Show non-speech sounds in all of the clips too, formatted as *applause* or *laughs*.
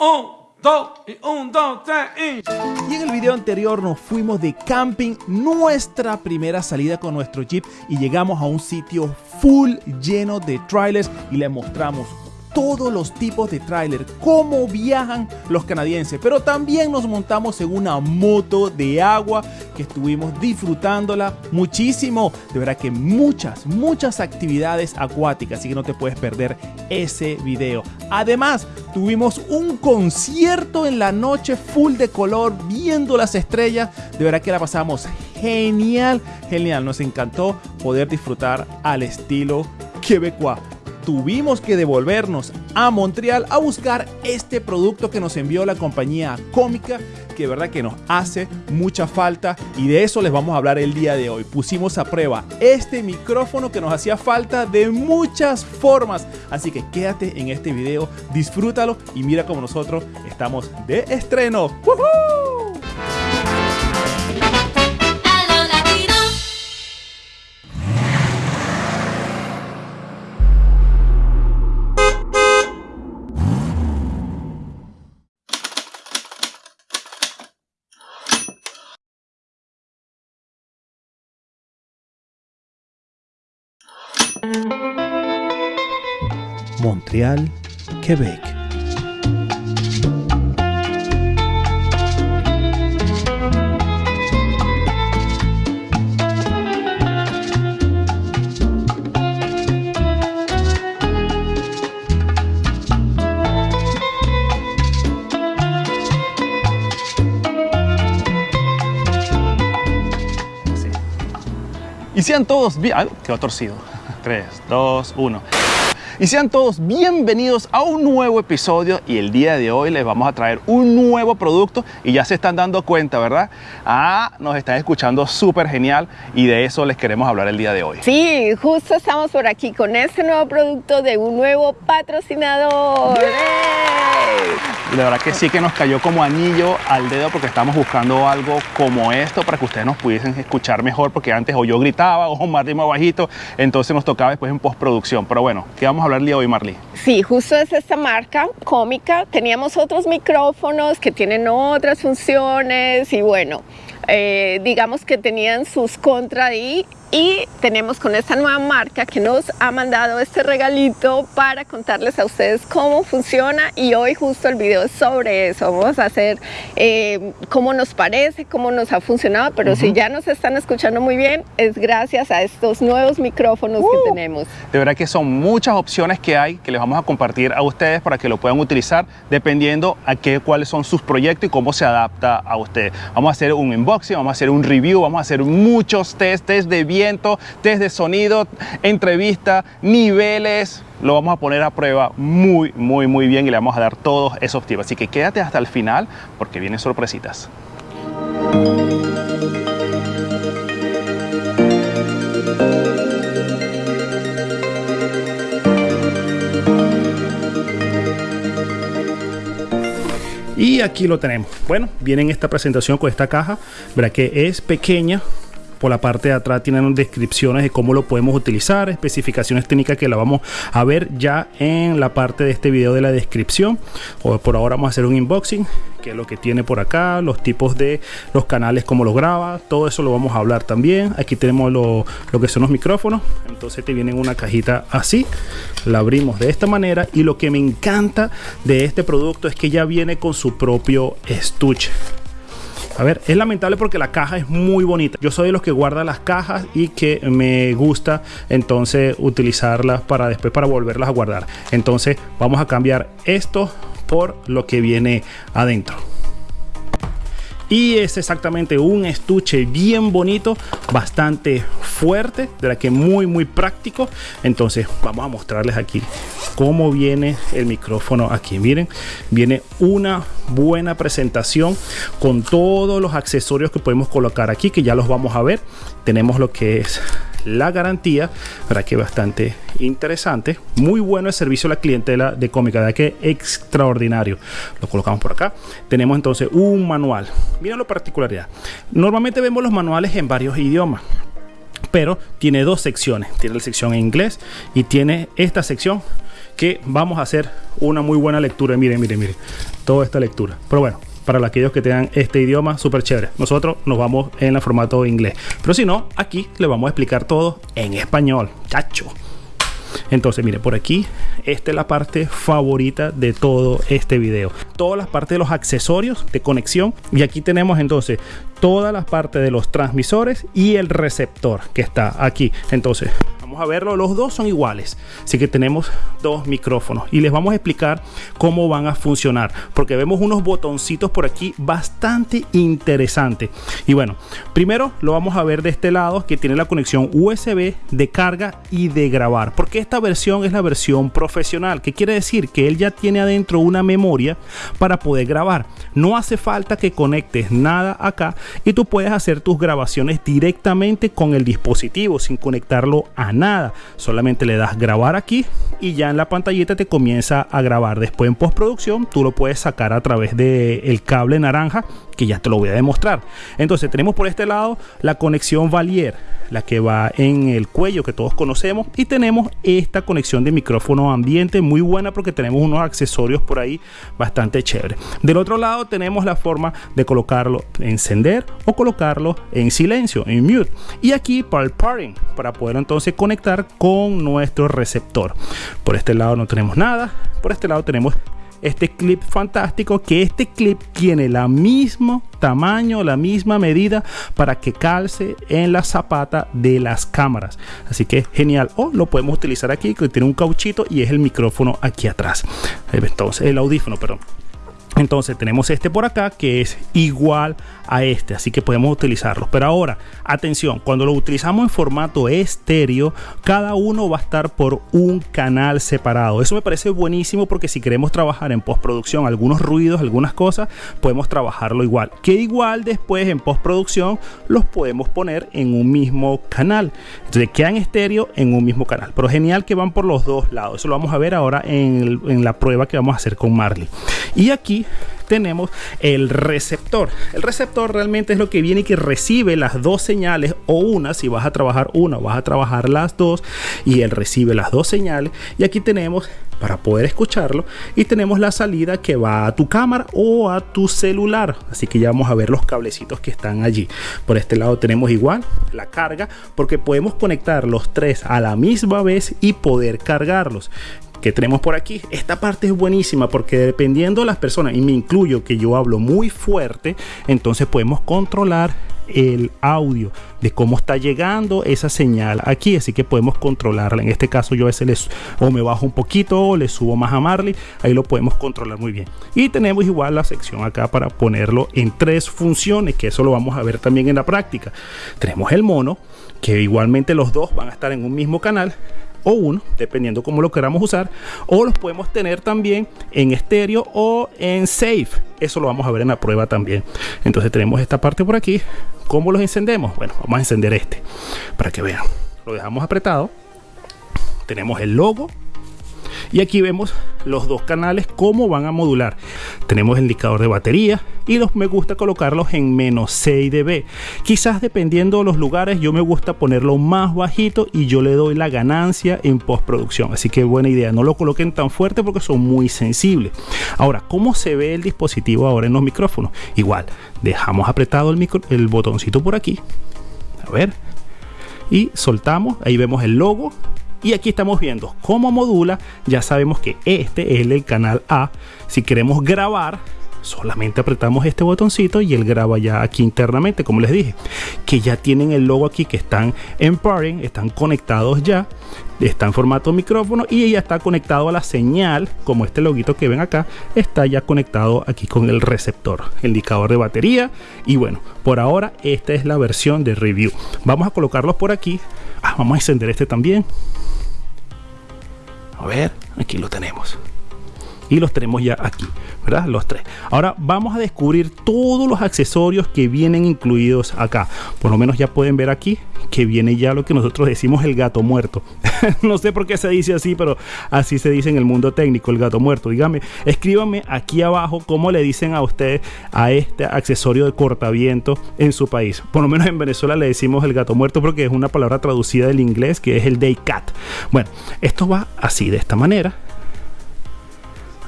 Un, dos, y un, dos, tres, y... Y en el video anterior nos fuimos de camping, nuestra primera salida con nuestro Jeep y llegamos a un sitio full lleno de trailers y le mostramos todos los tipos de trailer, cómo viajan los canadienses, pero también nos montamos en una moto de agua que estuvimos disfrutándola muchísimo. De verdad que muchas, muchas actividades acuáticas, así que no te puedes perder ese video. Además, tuvimos un concierto en la noche full de color, viendo las estrellas. De verdad que la pasamos genial, genial. Nos encantó poder disfrutar al estilo quebecois tuvimos que devolvernos a Montreal a buscar este producto que nos envió la compañía cómica que verdad que nos hace mucha falta y de eso les vamos a hablar el día de hoy. Pusimos a prueba este micrófono que nos hacía falta de muchas formas, así que quédate en este video, disfrútalo y mira como nosotros estamos de estreno. Montreal, Quebec. Y sean todos bien... Ay, quedó torcido. 3, 2, 1. Y sean todos bienvenidos a un nuevo episodio y el día de hoy les vamos a traer un nuevo producto y ya se están dando cuenta, ¿verdad? Ah, nos están escuchando súper genial y de eso les queremos hablar el día de hoy. Sí, justo estamos por aquí con este nuevo producto de un nuevo patrocinador. Y la verdad que sí que nos cayó como anillo al dedo porque estamos buscando algo como esto para que ustedes nos pudiesen escuchar mejor porque antes o yo gritaba o más bajito, entonces nos tocaba después en postproducción. Pero bueno, ¿qué vamos a hablar hoy, Marley? Sí, justo es esta marca cómica. Teníamos otros micrófonos que tienen otras funciones y bueno, eh, digamos que tenían sus contra ahí y tenemos con esta nueva marca que nos ha mandado este regalito para contarles a ustedes cómo funciona. Y hoy justo el video es sobre eso, vamos a hacer eh, cómo nos parece, cómo nos ha funcionado, pero si ya nos están escuchando muy bien es gracias a estos nuevos micrófonos que tenemos. De verdad que son muchas opciones que hay que les vamos a compartir a ustedes para que lo puedan utilizar dependiendo a qué, cuáles son sus proyectos y cómo se adapta a ustedes. Vamos a hacer un unboxing, vamos a hacer un review, vamos a hacer muchos test, test de test de sonido, entrevista, niveles. Lo vamos a poner a prueba muy, muy, muy bien y le vamos a dar todos esos tips. Así que quédate hasta el final porque vienen sorpresitas. Y aquí lo tenemos. Bueno, viene en esta presentación con esta caja. Verá que es pequeña, por la parte de atrás tienen descripciones de cómo lo podemos utilizar, especificaciones técnicas que la vamos a ver ya en la parte de este video de la descripción. O por ahora vamos a hacer un unboxing, que es lo que tiene por acá, los tipos de los canales, cómo lo graba, todo eso lo vamos a hablar también. Aquí tenemos lo, lo que son los micrófonos, entonces te viene en una cajita así, la abrimos de esta manera y lo que me encanta de este producto es que ya viene con su propio estuche. A ver, es lamentable porque la caja es muy bonita. Yo soy de los que guarda las cajas y que me gusta entonces utilizarlas para después para volverlas a guardar. Entonces vamos a cambiar esto por lo que viene adentro y es exactamente un estuche bien bonito bastante fuerte de la que muy muy práctico. Entonces vamos a mostrarles aquí cómo viene el micrófono aquí. Miren viene una buena presentación con todos los accesorios que podemos colocar aquí que ya los vamos a ver. Tenemos lo que es la garantía, para que bastante interesante. Muy bueno el servicio a la clientela de cómica, de que extraordinario. Lo colocamos por acá. Tenemos entonces un manual. Miren la particularidad. Normalmente vemos los manuales en varios idiomas pero tiene dos secciones. Tiene la sección en inglés y tiene esta sección que vamos a hacer una muy buena lectura. Miren, miren, miren, toda esta lectura. Pero bueno, para aquellos que tengan este idioma súper chévere. Nosotros nos vamos en el formato inglés. Pero si no, aquí le vamos a explicar todo en español. Chacho. Entonces, mire, por aquí, esta es la parte favorita de todo este video. Todas las partes de los accesorios de conexión. Y aquí tenemos entonces todas las partes de los transmisores y el receptor que está aquí. Entonces, a verlo. Los dos son iguales. Así que tenemos dos micrófonos y les vamos a explicar cómo van a funcionar. Porque vemos unos botoncitos por aquí bastante interesantes. Y bueno, primero lo vamos a ver de este lado que tiene la conexión USB de carga y de grabar. Porque esta versión es la versión profesional. Que quiere decir que él ya tiene adentro una memoria para poder grabar. No hace falta que conectes nada acá y tú puedes hacer tus grabaciones directamente con el dispositivo sin conectarlo a nada. Solamente le das grabar aquí y ya en la pantallita te comienza a grabar. Después en postproducción tú lo puedes sacar a través del el cable naranja que ya te lo voy a demostrar. Entonces tenemos por este lado la conexión Valier, la que va en el cuello que todos conocemos y tenemos esta conexión de micrófono ambiente muy buena porque tenemos unos accesorios por ahí bastante chévere. Del otro lado tenemos la forma de colocarlo, encender o colocarlo en silencio, en mute. Y aquí para el pairing, para poder entonces conectar con nuestro receptor. Por este lado no tenemos nada, por este lado tenemos este clip fantástico que este clip tiene la mismo tamaño la misma medida para que calce en la zapata de las cámaras. Así que genial. O lo podemos utilizar aquí que tiene un cauchito y es el micrófono aquí atrás. Entonces el audífono perdón entonces tenemos este por acá que es igual a este, así que podemos utilizarlo. Pero ahora, atención, cuando lo utilizamos en formato estéreo, cada uno va a estar por un canal separado. Eso me parece buenísimo porque si queremos trabajar en postproducción algunos ruidos, algunas cosas, podemos trabajarlo igual. Que igual después en postproducción los podemos poner en un mismo canal. Entonces quedan estéreo en un mismo canal. Pero genial que van por los dos lados. Eso lo vamos a ver ahora en, en la prueba que vamos a hacer con Marley. Y aquí tenemos el receptor. El receptor realmente es lo que viene y que recibe las dos señales o una, si vas a trabajar una, vas a trabajar las dos y él recibe las dos señales. Y aquí tenemos para poder escucharlo y tenemos la salida que va a tu cámara o a tu celular. Así que ya vamos a ver los cablecitos que están allí. Por este lado tenemos igual la carga porque podemos conectar los tres a la misma vez y poder cargarlos que tenemos por aquí. Esta parte es buenísima porque dependiendo de las personas, y me incluyo que yo hablo muy fuerte, entonces podemos controlar el audio de cómo está llegando esa señal aquí. Así que podemos controlarla. En este caso yo a veces les o me bajo un poquito o le subo más a Marley. Ahí lo podemos controlar muy bien. Y tenemos igual la sección acá para ponerlo en tres funciones que eso lo vamos a ver también en la práctica. Tenemos el mono que igualmente los dos van a estar en un mismo canal o uno, dependiendo cómo lo queramos usar, o los podemos tener también en estéreo o en safe. Eso lo vamos a ver en la prueba también. Entonces tenemos esta parte por aquí. ¿Cómo los encendemos? Bueno, vamos a encender este para que vean. Lo dejamos apretado. Tenemos el logo y aquí vemos los dos canales cómo van a modular. Tenemos el indicador de batería y los me gusta colocarlos en menos 6 dB quizás dependiendo de los lugares yo me gusta ponerlo más bajito y yo le doy la ganancia en postproducción. Así que buena idea no lo coloquen tan fuerte porque son muy sensibles. Ahora cómo se ve el dispositivo ahora en los micrófonos igual dejamos apretado el, micro, el botoncito por aquí. A ver. Y soltamos ahí vemos el logo y aquí estamos viendo cómo modula. Ya sabemos que este es el canal A. Si queremos grabar, solamente apretamos este botoncito y él graba ya aquí internamente, como les dije. Que ya tienen el logo aquí que están en pairing, están conectados ya. Está en formato micrófono y ya está conectado a la señal, como este loguito que ven acá, está ya conectado aquí con el receptor, indicador de batería. Y bueno, por ahora esta es la versión de review. Vamos a colocarlos por aquí. Ah, vamos a encender este también. A ver, aquí lo tenemos. Y los tenemos ya aquí, ¿verdad? Los tres. Ahora vamos a descubrir todos los accesorios que vienen incluidos acá. Por lo menos ya pueden ver aquí que viene ya lo que nosotros decimos el gato muerto. *laughs* no sé por qué se dice así, pero así se dice en el mundo técnico, el gato muerto. Dígame, escríbanme aquí abajo cómo le dicen a ustedes a este accesorio de cortaviento en su país. Por lo menos en Venezuela le decimos el gato muerto porque es una palabra traducida del inglés que es el day cat. Bueno, esto va así, de esta manera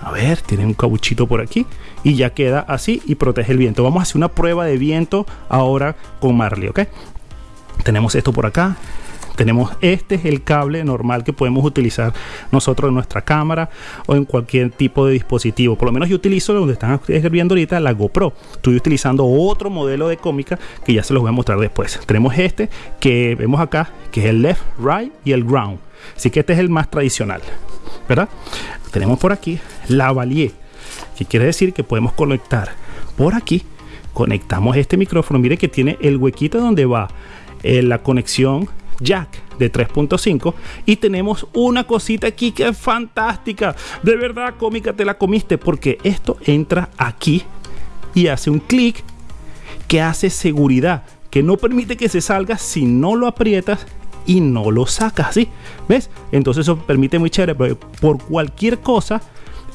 A ver, tiene un cabuchito por aquí. Y ya queda así y protege el viento. Vamos a hacer una prueba de viento ahora con Marley, ¿ok? Tenemos esto por acá, tenemos este es el cable normal que podemos utilizar nosotros en nuestra cámara o en cualquier tipo de dispositivo. Por lo menos yo utilizo donde están viendo ahorita la GoPro. Estoy utilizando otro modelo de cómica que ya se los voy a mostrar después. Tenemos este que vemos acá que es el left right y el ground así que este es el más tradicional verdad tenemos por aquí la valier que quiere decir que podemos conectar. Por aquí conectamos este micrófono. Mire que tiene el huequito donde va eh, la conexión jack de 3.5 y tenemos una cosita aquí que es fantástica. De verdad cómica te la comiste porque esto entra aquí y hace un clic que hace seguridad que no permite que se salga si no lo aprietas y no lo sacas ¿sí? ¿ves? entonces eso permite muy chévere pero por cualquier cosa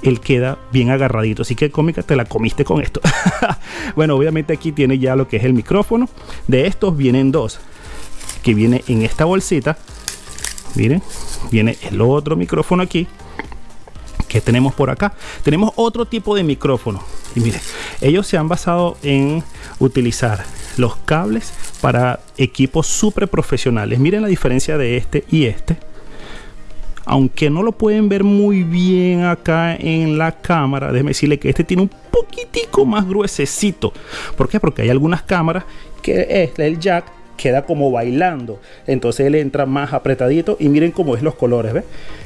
él queda bien agarradito. Así que cómica, te la comiste con esto. *laughs* bueno, obviamente aquí tiene ya lo que es el micrófono. De estos vienen dos que viene en esta bolsita miren viene el otro micrófono aquí que tenemos por acá. Tenemos otro tipo de micrófono. Y miren ellos se han basado en utilizar los cables para equipos super profesionales miren la diferencia de este y este. Aunque no lo pueden ver muy bien acá en la cámara déjeme decirle que este tiene un poquitico más gruesecito. ¿por qué? porque hay algunas cámaras que es el jack queda como bailando. Entonces él entra más apretadito y miren cómo es los colores.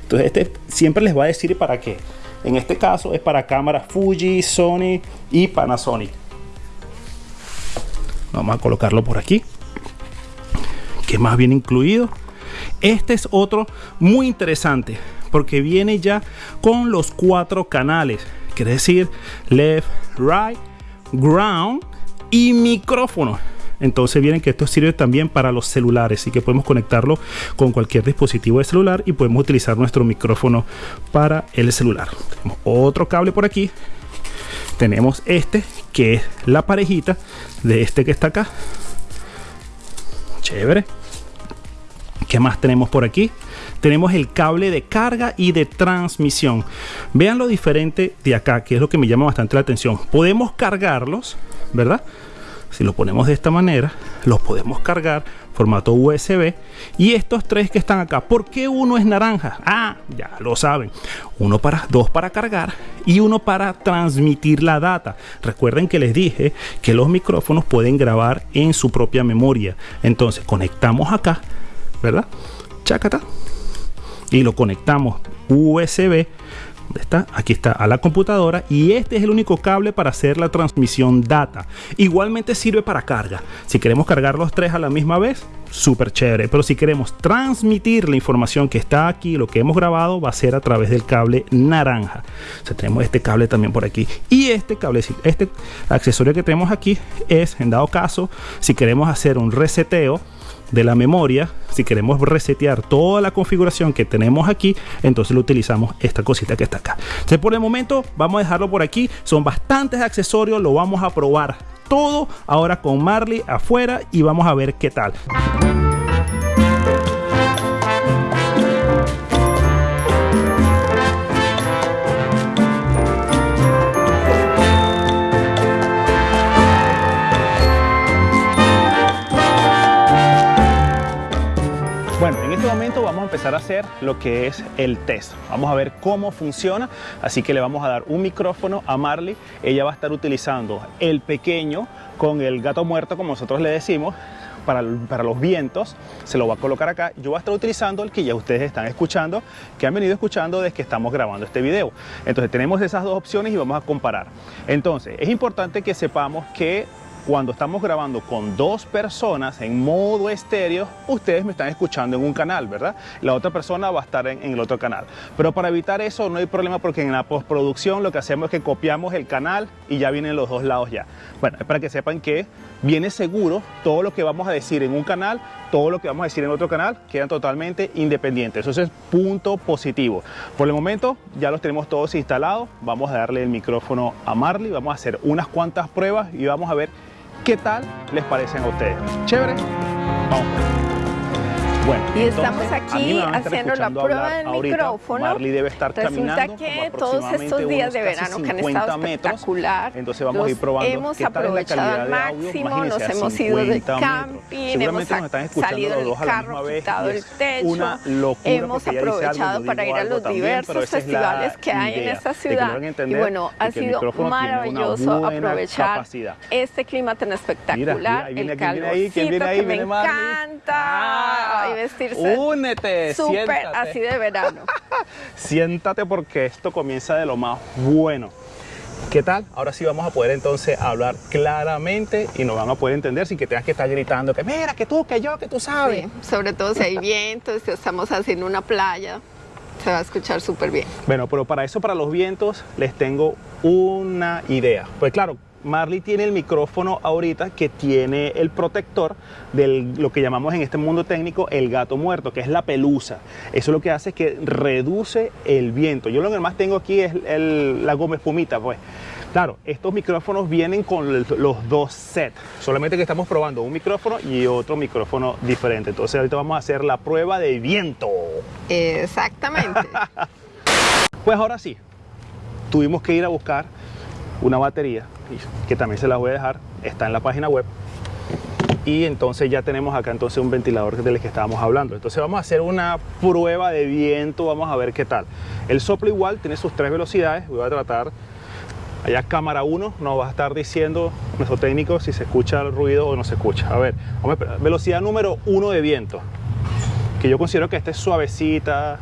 Entonces este siempre les va a decir para qué. En este caso es para cámaras Fuji, Sony y Panasonic. Vamos a colocarlo por aquí. ¿Qué más viene incluido? Este es otro muy interesante porque viene ya con los cuatro canales. Quiere decir left, right, ground y micrófono entonces vienen que esto sirve también para los celulares y que podemos conectarlo con cualquier dispositivo de celular y podemos utilizar nuestro micrófono para el celular tenemos otro cable por aquí tenemos este que es la parejita de este que está acá chévere ¿Qué más tenemos por aquí? Tenemos el cable de carga y de transmisión. Vean lo diferente de acá, que es lo que me llama bastante la atención. Podemos cargarlos, ¿verdad? Si lo ponemos de esta manera los podemos cargar formato USB y estos tres que están acá ¿por qué uno es naranja? ah ya lo saben. Uno para dos para cargar y uno para transmitir la data. Recuerden que les dije que los micrófonos pueden grabar en su propia memoria. Entonces conectamos acá verdad chacata y lo conectamos USB está? Aquí está a la computadora y este es el único cable para hacer la transmisión data. Igualmente sirve para carga. Si queremos cargar los tres a la misma vez, súper chévere. Pero si queremos transmitir la información que está aquí, lo que hemos grabado, va a ser a través del cable naranja. Tenemos este cable también por aquí. Y este cable, este accesorio que tenemos aquí es, en dado caso, si queremos hacer un reseteo, de la memoria, si queremos resetear toda la configuración que tenemos aquí, entonces lo utilizamos esta cosita que está acá. Entonces por el momento vamos a dejarlo por aquí. Son bastantes accesorios, lo vamos a probar todo ahora con Marley afuera y vamos a ver qué tal. A hacer lo que es el test. Vamos a ver cómo funciona, así que le vamos a dar un micrófono a Marley. Ella va a estar utilizando el pequeño con el gato muerto, como nosotros le decimos, para, para, los vientos, se lo va a colocar acá. Yo voy a estar utilizando el que ya ustedes están escuchando, que han venido escuchando desde que estamos grabando este video. Entonces tenemos esas dos opciones y vamos a comparar. Entonces es importante que sepamos que cuando estamos grabando con dos personas en modo estéreo, ustedes me están escuchando en un canal, ¿verdad? La otra persona va a estar en, el otro canal. Pero para evitar eso no hay problema porque en la postproducción lo que hacemos es que copiamos el canal y ya vienen los dos lados ya. Bueno, es para que sepan que viene seguro todo lo que vamos a decir en un canal, todo lo que vamos a decir en otro canal quedan totalmente independientes. Eso es punto positivo. Por el momento ya los tenemos todos instalados. Vamos a darle el micrófono a Marley, vamos a hacer unas cuantas pruebas y vamos a ver ¿Qué tal les parecen a ustedes? ¿Chévere? Vamos. Bueno, Y entonces, estamos aquí haciendo la prueba del ahorita. micrófono. Marley debe estar Resulta que todos estos días de verano que han 50 estado metros. espectacular, Entonces vamos a ir probando hemos qué tal aprovechado al máximo, nos hemos ido de 50 metros. camping, hemos salido del carro, quitado el techo, hemos aprovechado para ir a los diversos festivales que hay en esta ciudad. Y bueno, ha sido maravilloso aprovechar este clima tan espectacular, el ¿quién viene ahí? ¿Quién calorcito que me encanta Ah, y vestirse únete, súper así de verano. *laughs* Siéntate porque esto comienza de lo más bueno. ¿Qué tal? Ahora sí vamos a poder entonces hablar claramente y nos van a poder entender sin que tengas que estar gritando que mira, que tú, que yo, que tú sabes. Sí, sobre todo si hay viento, si estamos haciendo una playa, se va a escuchar súper bien. Bueno, pero para eso, para los vientos, les tengo una idea. Pues claro, Marley tiene el micrófono ahorita que tiene el protector de lo que llamamos en este mundo técnico el gato muerto, que es la pelusa. Eso lo que hace es que reduce el viento. Yo lo que más tengo aquí es el- la goma espumita, pues. Claro, estos micrófonos vienen con los dos sets, solamente que estamos probando un micrófono y otro micrófono diferente. Entonces ahorita vamos a hacer la prueba de viento. Exactamente. *laughs* Pues ahora sí, tuvimos que ir a buscar una batería, que también se la voy a dejar, está en la página web. Y entonces ya tenemos acá entonces un ventilador del que estábamos hablando. Entonces vamos a hacer una prueba de viento, vamos a ver qué tal. El soplo igual tiene sus tres velocidades, voy a tratar, allá cámara 1 nos va a estar diciendo nuestro técnico si se escucha el ruido o no se escucha. A ver, vamos a velocidad número 1 de viento, que yo considero que esta es suavecita,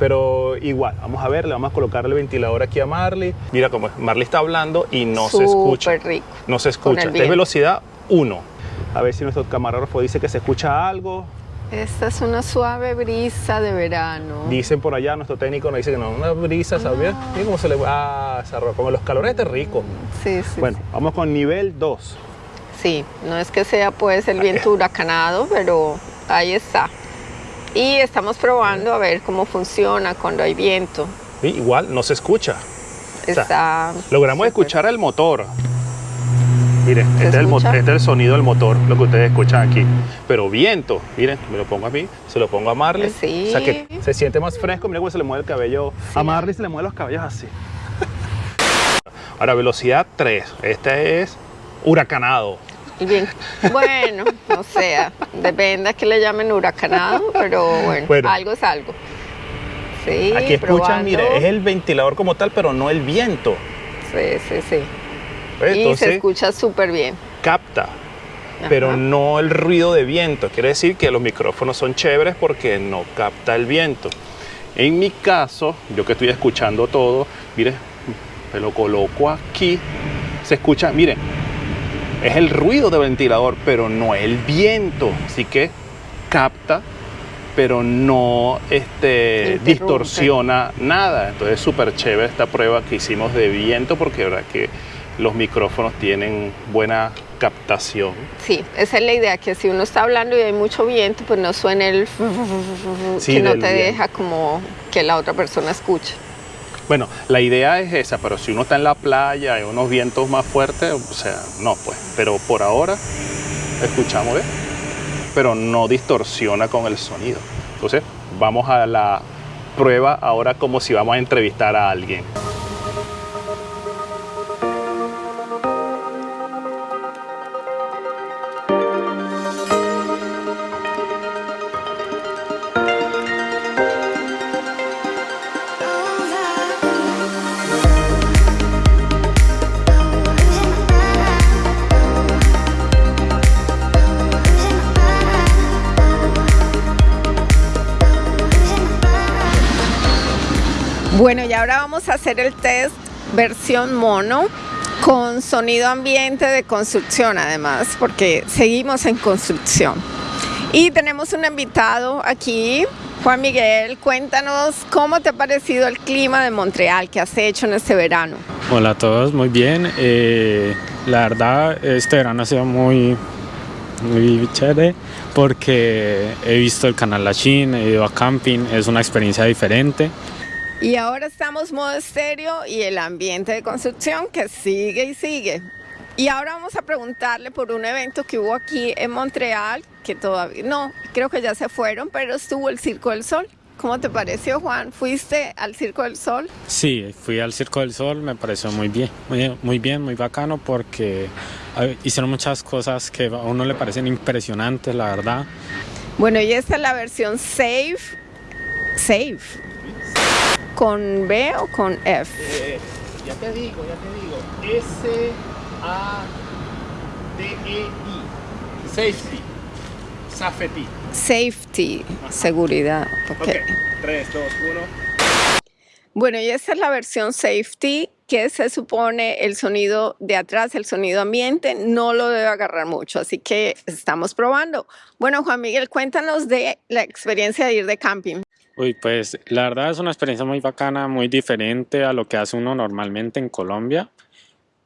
pero igual, vamos a ver, le vamos a colocar el ventilador aquí a Marley. Mira cómo es, Marley está hablando y no se escucha. Rico. No se escucha. es velocidad 1. A ver si nuestro camarógrafo dice que se escucha algo. Esta es una suave brisa de verano. Dicen por allá, nuestro técnico nos dice que no, una brisa, ¿sabes? Mira cómo se le Ah, se arroja. Como los calores este rico. Sí, sí. Bueno, vamos con nivel 2. Sí, no es que sea pues el viento huracanado, pero ahí está. Y estamos probando a ver cómo funciona cuando hay viento. Igual no se escucha. sea, Está Logramos escuchar el motor. Miren, ¿Se este es, el este es el sonido del motor, lo que ustedes escuchan aquí. Pero viento, miren, me lo pongo a mí, se lo pongo a Marley. Sí. O sea que se siente más fresco, mira cómo se le mueve el cabello. A Marley se le mueven los cabellos así. *laughs* Ahora, velocidad 3. Este es huracanado. Bien, bueno, o sea, depende a que le llamen huracanado, pero bueno, Bueno. algo es algo. Sí, Aquí escuchan, mire, es el ventilador como tal, pero no el viento. Sí, sí, sí. ¿Ves? y se escucha súper bien. capta, pero no el ruido de viento. Quiere decir que los micrófonos son chéveres porque no capta el viento. En mi caso, yo que estoy escuchando todo, mire, me lo coloco aquí, se escucha, mire, es el ruido del ventilador, pero no el viento. Así que capta, pero no este, Interrumpe. distorsiona nada. Entonces es súper chévere esta prueba que hicimos de viento porque verdad que los micrófonos tienen buena captación. Sí, esa es la idea, que si uno está hablando y hay mucho viento, pues no suene el Sí, que no te viento. deja como que la otra persona escuche. Bueno, la idea es esa, pero si uno está en la playa y unos vientos más fuertes, o sea, no pues. Pero por ahora escuchamos, ¿ves? Pero no distorsiona con el sonido. Entonces, vamos a la prueba ahora como si vamos a entrevistar a alguien. Ahora vamos a hacer el test versión mono con sonido ambiente de construcción además, porque seguimos en construcción. Y tenemos un invitado aquí, Juan Miguel, cuéntanos cómo te ha parecido el clima de Montreal que has hecho en este verano. Hola a todos, muy bien. Eh, la verdad, este verano ha sido muy, muy chévere porque he visto el canal La Chin, he ido a camping, es una experiencia diferente. Y ahora estamos modo estéreo y el ambiente de construcción que sigue y sigue. Y ahora vamos a preguntarle por un evento que hubo aquí en Montreal, que todavía, no, creo que ya se fueron, pero estuvo el Circo del Sol. ¿Cómo te pareció, Juan? ¿Fuiste al Circo del Sol? Sí, fui al Circo del Sol, me pareció muy bien, muy, muy bien, muy bacano porque hicieron muchas cosas que a uno le parecen impresionantes, la verdad. Bueno, y esta es la versión Safe. Safe. ¿Con B o con F? Eh, ya te digo, ya te digo. S-A-D-E-I. Safety. Safety. Safety, seguridad. ok. Ok. 3, 2, 1. Bueno, y esta es la versión Safety, que se supone el sonido de atrás, el sonido ambiente, no lo debe agarrar mucho, así que estamos probando. Bueno, Juan Miguel, cuéntanos de la experiencia de ir de camping. Uy, pues la verdad es una experiencia muy bacana, muy diferente a lo que hace uno normalmente en Colombia.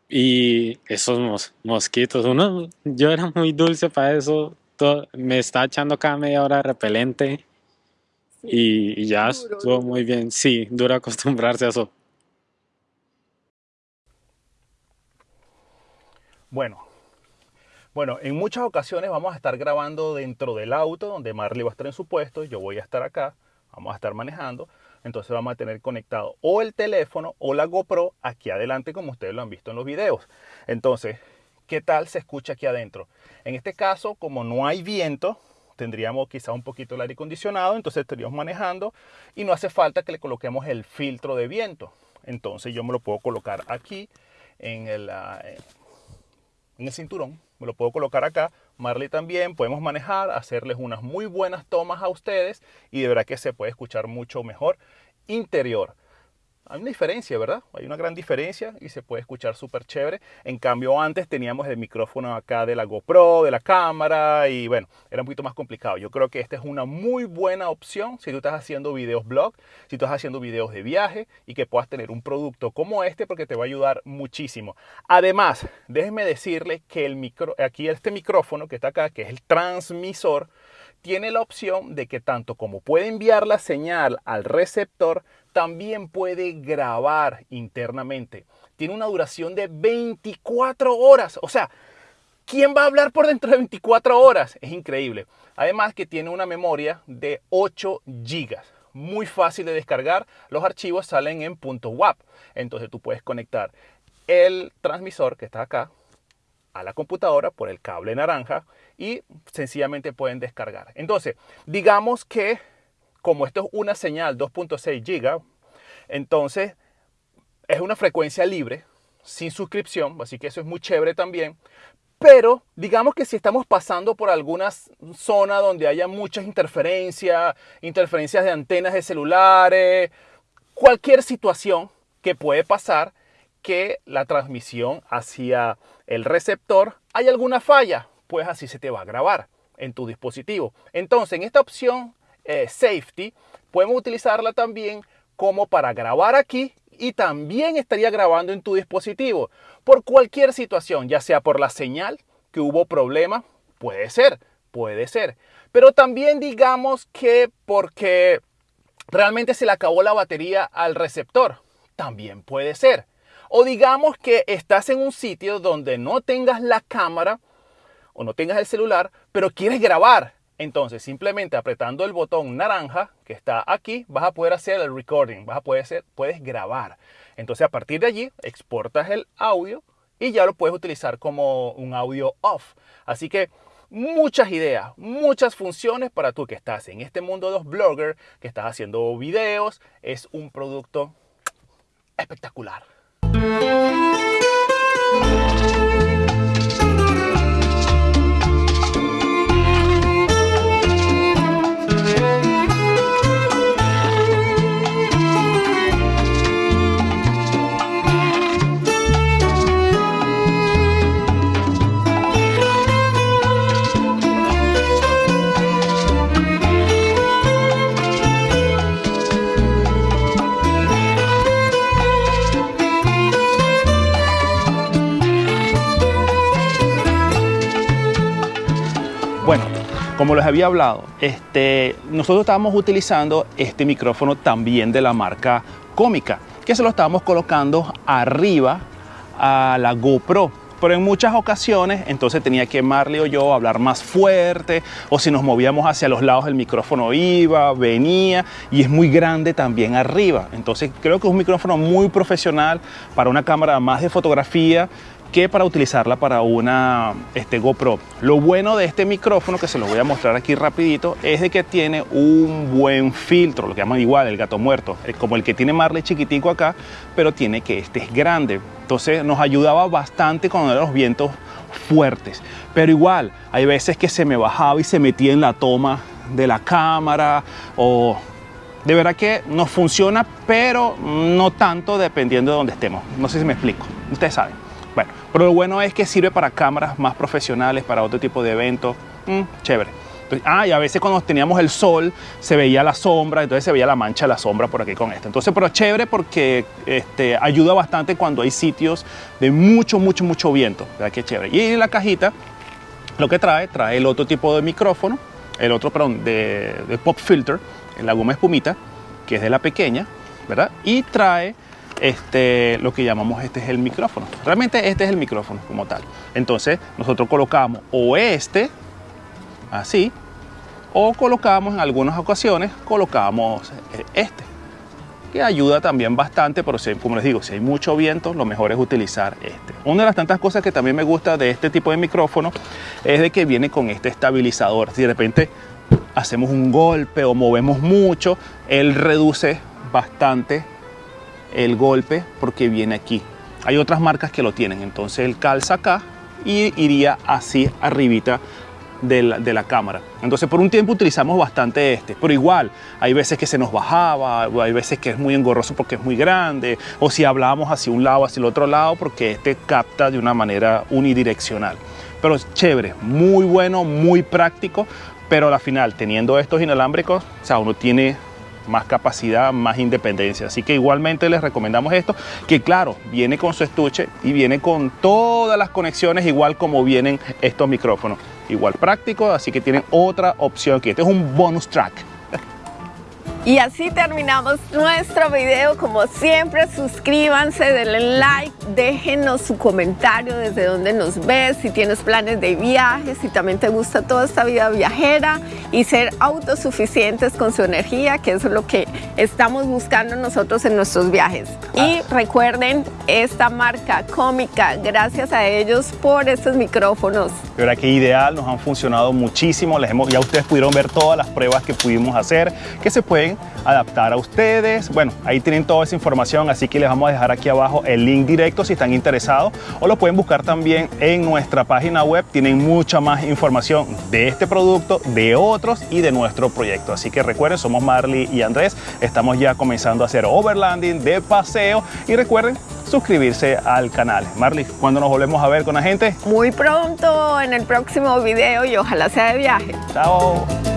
Y esos mos- mosquitos, uno, yo era muy dulce para eso, todo- me está echando cada media hora de repelente y, y ya Duro, estuvo duro. muy bien. Sí, duro acostumbrarse a eso. Bueno, bueno, en muchas ocasiones vamos a estar grabando dentro del auto donde Marley va a estar en su puesto, yo voy a estar acá, vamos a estar manejando, entonces vamos a tener conectado o el teléfono o la GoPro aquí adelante como ustedes lo han visto en los videos. Entonces, ¿qué tal se escucha aquí adentro? En este caso, como no hay viento, tendríamos quizá un poquito el aire acondicionado, entonces estaríamos manejando y no hace falta que le coloquemos el filtro de viento. Entonces yo me lo puedo colocar aquí en el, ah, en el cinturón. Lo puedo colocar acá. Marley también. Podemos manejar, hacerles unas muy buenas tomas a ustedes y de verdad que se puede escuchar mucho mejor interior. Hay una diferencia, ¿verdad? Hay una gran diferencia y se puede escuchar súper chévere. En cambio, antes teníamos el micrófono acá de la GoPro, de la cámara y bueno, era un poquito más complicado. Yo creo que esta es una muy buena opción si tú estás haciendo videos blog, si tú estás haciendo videos de viaje y que puedas tener un producto como este porque te va a ayudar muchísimo. Además, déjenme decirle que el micro, aquí este micrófono que está acá, que es el transmisor, tiene la opción de que tanto como puede enviar la señal al receptor, también puede grabar internamente. Tiene una duración de 24 horas. O sea, ¿quién va a hablar por dentro de 24 horas? Es increíble. Además que tiene una memoria de 8 gigas. Muy fácil de descargar. Los archivos salen en .wap. Entonces tú puedes conectar el transmisor que está acá a la computadora por el cable naranja y sencillamente pueden descargar. Entonces, digamos que como esto es una señal 2.6 giga, entonces es una frecuencia libre, sin suscripción, así que eso es muy chévere también. Pero digamos que si estamos pasando por alguna zona donde haya muchas interferencias, interferencias de antenas de celulares, cualquier situación que puede pasar que la transmisión hacia el receptor hay alguna falla, pues así se te va a grabar en tu dispositivo. Entonces, en esta opción eh, Safety, podemos utilizarla también como para grabar aquí y también estaría grabando en tu dispositivo por cualquier situación, ya sea por la señal que hubo problema, puede ser, puede ser. Pero también digamos que porque realmente se le acabó la batería al receptor, también puede ser. O digamos que estás en un sitio donde no tengas la cámara o no tengas el celular, pero quieres grabar. Entonces, simplemente apretando el botón naranja que está aquí, vas a poder hacer el recording, vas a poder hacer, puedes grabar. Entonces, a partir de allí, exportas el audio y ya lo puedes utilizar como un audio off. Así que muchas ideas, muchas funciones para tú que estás en este mundo de los bloggers, que estás haciendo videos, es un producto espectacular. Como les había hablado, este, nosotros estábamos utilizando este micrófono también de la marca Cómica, que se lo estábamos colocando arriba a la GoPro. pero en muchas ocasiones entonces tenía que Marley o yo hablar más fuerte o si nos movíamos hacia los lados el micrófono iba, venía y es muy grande también arriba. Entonces creo que es un micrófono muy profesional para una cámara más de fotografía que para utilizarla para una este, GoPro. Lo bueno de este micrófono, que se lo voy a mostrar aquí rapidito, es de que tiene un buen filtro, lo que llaman igual el gato muerto, como el que tiene Marley chiquitico acá, pero tiene que este es grande. Entonces nos ayudaba bastante con los vientos fuertes. Pero igual, hay veces que se me bajaba y se metía en la toma de la cámara o de verdad que nos funciona, pero no tanto dependiendo de dónde estemos. No sé si me explico. Ustedes saben. Bueno, pero lo bueno es que sirve para cámaras más profesionales, para otro tipo de eventos. Mm, chévere. ah, y a veces cuando teníamos el sol se veía la sombra, entonces se veía la mancha de la sombra por aquí con esto. Entonces, pero chévere porque este, ayuda bastante cuando hay sitios de mucho, mucho, mucho viento. ¿Verdad que chévere? Y en la cajita lo que trae, trae el otro tipo de micrófono, el otro, perdón, de, pop filter, la goma espumita, que es de la pequeña, ¿verdad? Y trae este, lo que llamamos este es el micrófono. Realmente este es el micrófono como tal. Entonces nosotros colocamos o este, así, o colocamos en algunas ocasiones, colocamos eh, este, que ayuda también bastante, pero como les digo, si hay mucho viento, lo mejor es utilizar este. Una de las tantas cosas que también me gusta de este tipo de micrófono es de que viene con este estabilizador. Si de repente hacemos un golpe o movemos mucho, él reduce bastante el golpe porque viene aquí. Hay otras marcas que lo tienen, entonces él calza acá y iría así arribita de la, de la, cámara. Entonces por un tiempo utilizamos bastante este, pero igual hay veces que se nos bajaba, hay veces que es muy engorroso porque es muy grande, o si hablábamos hacia un lado, hacia el otro lado, porque este capta de una manera unidireccional. Pero es chévere, muy bueno, muy práctico, pero al final teniendo estos inalámbricos, o sea, uno tiene más capacidad, más independencia. Así que igualmente les recomendamos esto, que claro, viene con su estuche y viene con todas las conexiones igual como vienen estos micrófonos. Igual práctico, así que tienen otra opción que este es un bonus track. Y así terminamos nuestro video. Como siempre, suscríbanse, denle like, déjenos su comentario desde donde nos ves, si tienes planes de viaje, si también te gusta toda esta vida viajera y ser autosuficientes con su energía, que eso es lo que estamos buscando nosotros en nuestros viajes. Y recuerden esta marca cómica, gracias a ellos por estos micrófonos. De verdad que ideal, nos han funcionado muchísimo, les hemos, ya ustedes pudieron ver todas las pruebas que pudimos hacer, que se pueden adaptar a ustedes. Bueno, ahí tienen toda esa información, así que les vamos a dejar aquí abajo el link directo si están interesados o lo pueden buscar también en nuestra página web. Tienen mucha más información de este producto, de otros y de nuestro proyecto. Así que recuerden, somos Marley y Andrés. Estamos ya comenzando a hacer overlanding de paseo y recuerden suscribirse al canal. Marley, ¿cuándo nos volvemos a ver con la gente? Muy pronto en el próximo video y ojalá sea de viaje. Chao.